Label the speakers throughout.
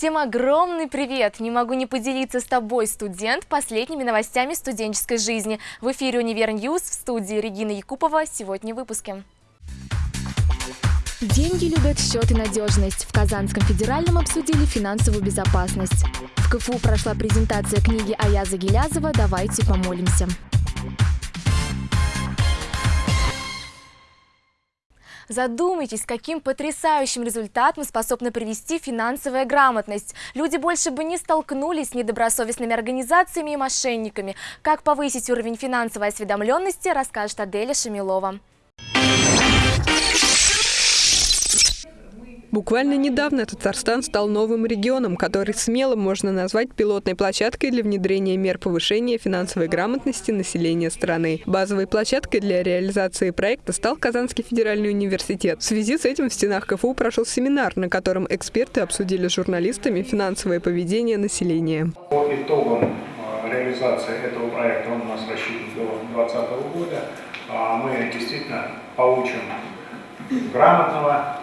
Speaker 1: Всем огромный привет! Не могу не поделиться с тобой, студент, последними новостями студенческой жизни. В эфире «Univer News» в студии Регина Якупова. Сегодня в выпуске. Деньги любят счет и надежность. В Казанском федеральном обсудили финансовую безопасность. В КФУ прошла презентация книги Аяза Гилязова «Давайте помолимся». Задумайтесь, каким потрясающим результатом способна привести финансовая грамотность. Люди больше бы не столкнулись с недобросовестными организациями и мошенниками. Как повысить уровень финансовой осведомленности, расскажет Аделя Шамилова.
Speaker 2: Буквально недавно Татарстан стал новым регионом, который смело можно назвать пилотной площадкой для внедрения мер повышения финансовой грамотности населения страны. Базовой площадкой для реализации проекта стал Казанский федеральный университет. В связи с этим в стенах КФУ прошел семинар, на котором эксперты обсудили с журналистами финансовое поведение населения.
Speaker 3: По итогам э, реализации этого проекта, он у нас рассчитан до 2020 года, а мы действительно получим грамотного,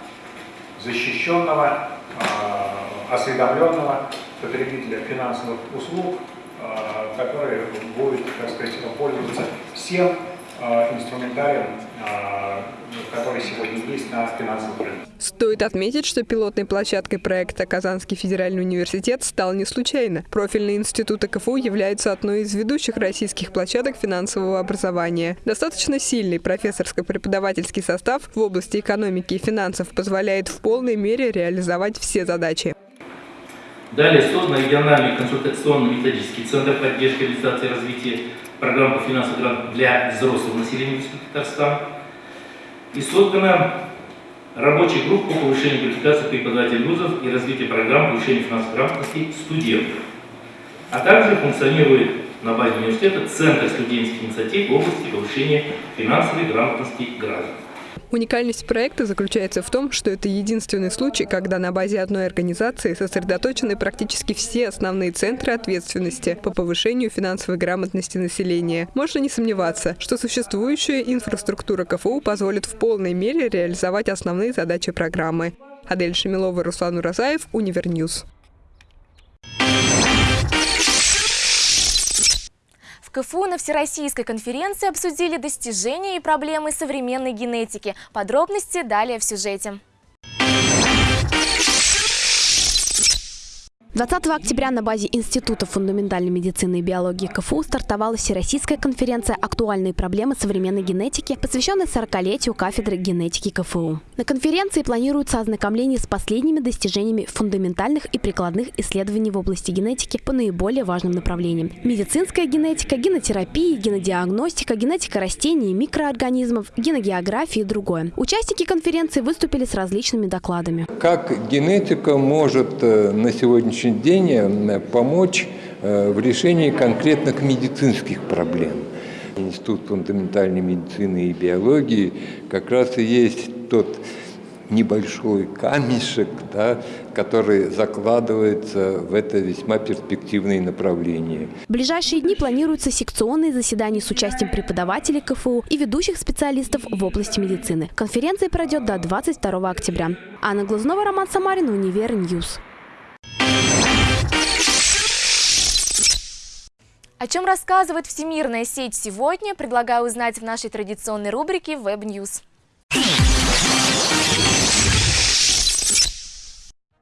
Speaker 3: защищенного, а, осведомленного потребителя финансовых услуг, а, который будет, так сказать, пользоваться всем инструментарием, который сегодня есть на финансовом рынке.
Speaker 2: Стоит отметить, что пилотной площадкой проекта Казанский федеральный университет стал не случайно. Профильные институты КФУ являются одной из ведущих российских площадок финансового образования. Достаточно сильный профессорско-преподавательский состав в области экономики и финансов позволяет в полной мере реализовать все задачи.
Speaker 4: Далее создан региональный консультационно-методический центр поддержки реализации и развития программ по финансовым грантам для взрослого населения Республики Татарстан. И создана рабочая группа по повышению квалификации преподавателей вузов и развитию программ повышения финансовой грамотности студентов. А также функционирует на базе университета Центр студенческих инициатив в области повышения финансовой грамотности граждан.
Speaker 2: Уникальность проекта заключается в том, что это единственный случай, когда на базе одной организации сосредоточены практически все основные центры ответственности по повышению финансовой грамотности населения. Можно не сомневаться, что существующая инфраструктура КФУ позволит в полной мере реализовать основные задачи программы. Адель Шамилова, Руслан Уразаев, Univer News.
Speaker 1: КФУ на Всероссийской конференции обсудили достижения и проблемы современной генетики. Подробности далее в сюжете.
Speaker 5: 20 октября на базе Института фундаментальной медицины и биологии КФУ стартовала Всероссийская конференция «Актуальные проблемы современной генетики», посвященная 40-летию кафедры генетики КФУ. На конференции планируется ознакомление с последними достижениями фундаментальных и прикладных исследований в области генетики по наиболее важным направлениям. Медицинская генетика, генотерапия, генодиагностика, генетика растений, микроорганизмов, геногеография и другое. Участники конференции выступили с различными докладами.
Speaker 6: Как генетика может э, на сегодняшний сегодняшний день э, помочь э, в решении конкретных медицинских проблем. Институт фундаментальной медицины и биологии как раз и есть тот небольшой камешек, да, который закладывается в это весьма перспективное направление.
Speaker 5: В ближайшие дни планируются секционные заседания с участием преподавателей КФУ и ведущих специалистов в области медицины. Конференция пройдет до 22 октября. Анна Глазнова, Роман Самарин, Univer News.
Speaker 1: О чем рассказывает всемирная сеть сегодня, предлагаю узнать в нашей традиционной рубрике Web News.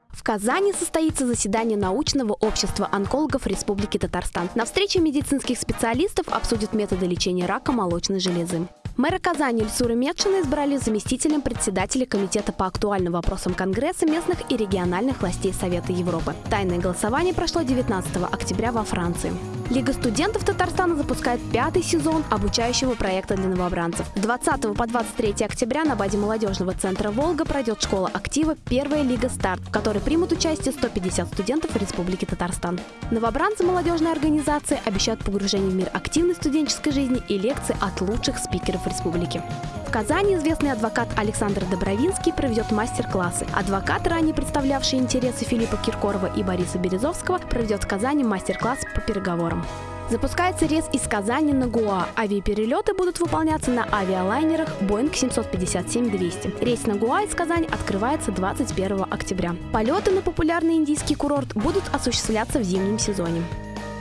Speaker 5: В Казани состоится заседание научного общества онкологов Республики Татарстан. На встрече медицинских специалистов обсудят методы лечения рака молочной железы. Мэра Казани Ильсура Медшина избрали заместителем председателя Комитета по актуальным вопросам Конгресса местных и региональных властей Совета Европы. Тайное голосование прошло 19 октября во Франции. Лига студентов Татарстана запускает пятый сезон обучающего проекта для новобранцев. С 20 по 23 октября на базе молодежного центра «Волга» пройдет школа актива «Первая лига старт», в которой примут участие 150 студентов Республики Татарстан. Новобранцы молодежной организации обещают погружение в мир активной студенческой жизни и лекции от лучших спикеров республики. В Казани известный адвокат Александр Добровинский проведет мастер-классы. Адвокат, ранее представлявший интересы Филиппа Киркорова и Бориса Березовского, проведет в Казани мастер-класс по переговорам. Запускается рейс из Казани на Гуа. Авиаперелеты будут выполняться на авиалайнерах Boeing 757-200. Рейс на Гуа из Казани открывается 21 октября. Полеты на популярный индийский курорт будут осуществляться в зимнем сезоне.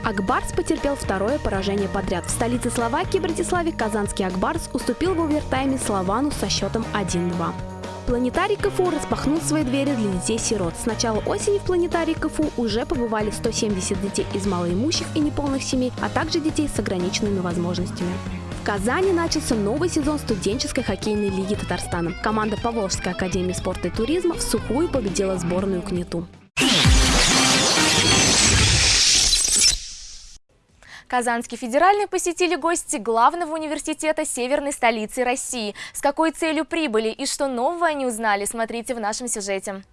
Speaker 5: Акбарс потерпел второе поражение подряд. В столице Словакии, Братиславе, казанский Акбарс уступил в овертайме Словану со счетом 1-2. Планетарий КФУ распахнул свои двери для детей-сирот. С начала осени в планетарии КФУ уже побывали 170 детей из малоимущих и неполных семей, а также детей с ограниченными возможностями. В Казани начался новый сезон студенческой хоккейной лиги Татарстана. Команда Поволжской академии спорта и туризма в сухую победила сборную КНИТУ.
Speaker 1: Казанский федеральный посетили гости главного университета северной столицы России. С какой целью прибыли и что нового они узнали, смотрите в нашем сюжете.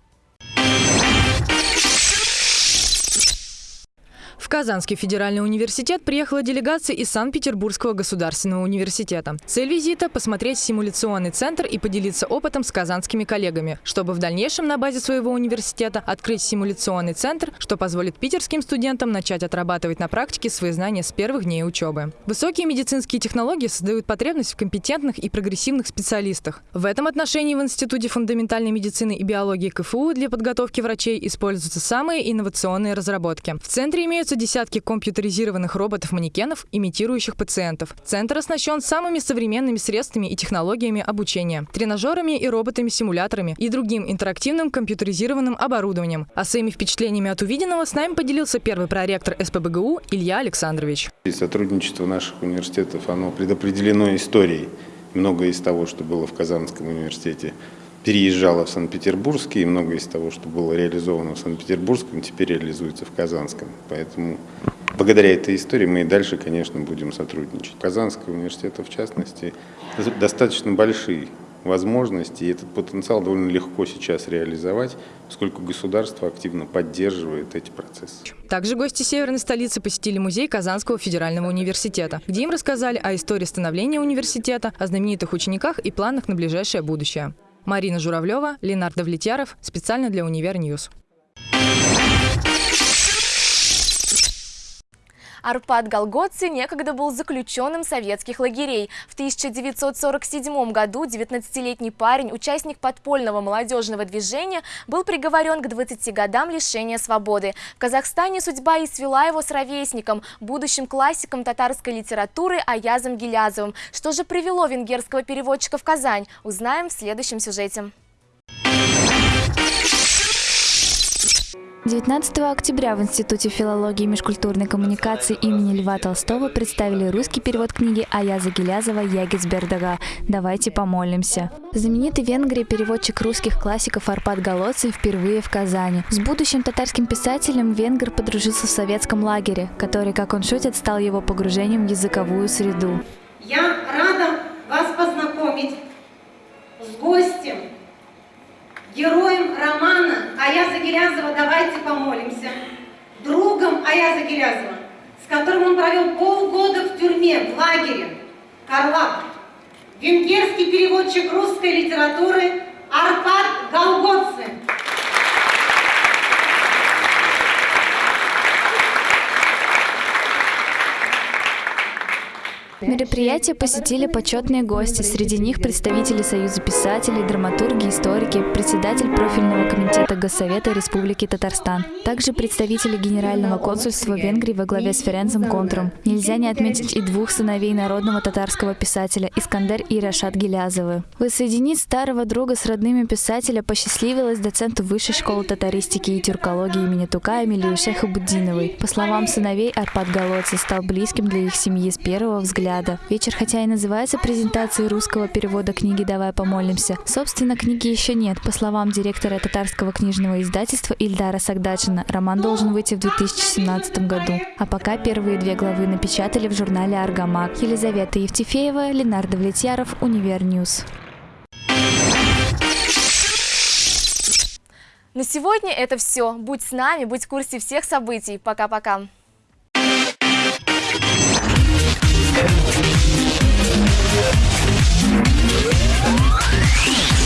Speaker 7: Казанский федеральный университет приехала делегация из Санкт-Петербургского государственного университета. Цель визита – посмотреть симуляционный центр и поделиться опытом с казанскими коллегами, чтобы в дальнейшем на базе своего университета открыть симуляционный центр, что позволит питерским студентам начать отрабатывать на практике свои знания с первых дней учебы. Высокие медицинские технологии создают потребность в компетентных и прогрессивных специалистах. В этом отношении в Институте фундаментальной медицины и биологии КФУ для подготовки врачей используются самые инновационные разработки. В центре имеются десятки компьютеризированных роботов-манекенов, имитирующих пациентов. Центр оснащен самыми современными средствами и технологиями обучения, тренажерами и роботами-симуляторами и другим интерактивным компьютеризированным оборудованием. А своими впечатлениями от увиденного с нами поделился первый проректор СПБГУ Илья Александрович.
Speaker 8: И сотрудничество наших университетов, оно предопределено историей. Многое из того, что было в Казанском университете, переезжало в Санкт-Петербургский, и многое из того, что было реализовано в Санкт-Петербургском, теперь реализуется в Казанском. Поэтому благодаря этой истории мы и дальше, конечно, будем сотрудничать. Казанского университета, в частности, достаточно большие возможности, и этот потенциал довольно легко сейчас реализовать, поскольку государство активно поддерживает эти процессы.
Speaker 7: Также гости северной столицы посетили музей Казанского федерального университета, где им рассказали о истории становления университета, о знаменитых учениках и планах на ближайшее будущее. Марина Журавлева, Ленар Довлетьяров. Специально для Univer News.
Speaker 1: Арпад Голгоци некогда был заключенным советских лагерей. В 1947 году 19-летний парень, участник подпольного молодежного движения, был приговорен к 20 годам лишения свободы. В Казахстане судьба и свела его с ровесником, будущим классиком татарской литературы Аязом Гилязовым. Что же привело венгерского переводчика в Казань, узнаем в следующем сюжете.
Speaker 9: 19 октября в Институте филологии и межкультурной коммуникации имени Льва Толстого представили русский перевод книги Аяза Гелязова «Ягицбердага. Давайте помолимся». Знаменитый в Венгрии переводчик русских классиков Арпад Голоций впервые в Казани. С будущим татарским писателем венгер подружился в советском лагере, который, как он шутит, стал его погружением в языковую среду.
Speaker 10: Я рада вас познакомить с гостем, героем романа Аяза Гелязова «Давайте помолимся», другом Аяза Гелязова, с которым он провел полгода в тюрьме, в лагере. Карлак, венгерский переводчик русской литературы Арпад Галгоци.
Speaker 9: Мероприятие посетили почетные гости, среди них представители Союза писателей, драматурги, историки, председатель профильного комитета Госсовета Республики Татарстан, также представители Генерального консульства Венгрии во главе с Ференцем Контром. Нельзя не отметить и двух сыновей народного татарского писателя Искандер и Рашат Гилязовы. Воссоединить старого друга с родными писателя посчастливилось доценту Высшей школы татаристики и тюркологии имени Тукая Милеуше Хабутдиновой. По словам сыновей, Арпад Галгоци стал близким для их семьи с первого взгляда взгляда. Вечер, хотя и называется презентацией русского перевода книги «Давай помолимся», собственно, книги еще нет. По словам директора татарского книжного издательства Ильдара Сагдатшина, роман должен выйти в 2017 году. А пока первые две главы напечатали в журнале «Аргамак». Елизавета Евтефеева, Ленар Довлетьяров, Univer News.
Speaker 1: На сегодня это все. Будь с нами, будь в курсе всех событий. Пока-пока. Peace.